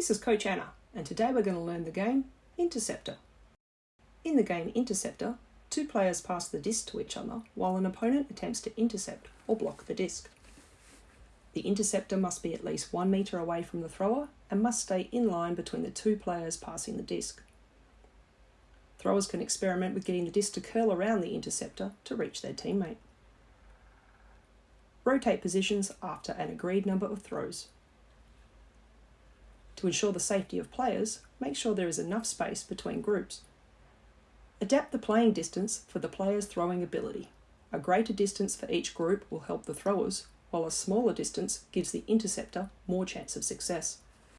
This is Coach Anna, and today we're going to learn the game Interceptor. In the game Interceptor, two players pass the disc to each other while an opponent attempts to intercept or block the disc. The interceptor must be at least one metre away from the thrower and must stay in line between the two players passing the disc. Throwers can experiment with getting the disc to curl around the interceptor to reach their teammate. Rotate positions after an agreed number of throws. To ensure the safety of players, make sure there is enough space between groups. Adapt the playing distance for the player's throwing ability. A greater distance for each group will help the throwers, while a smaller distance gives the interceptor more chance of success.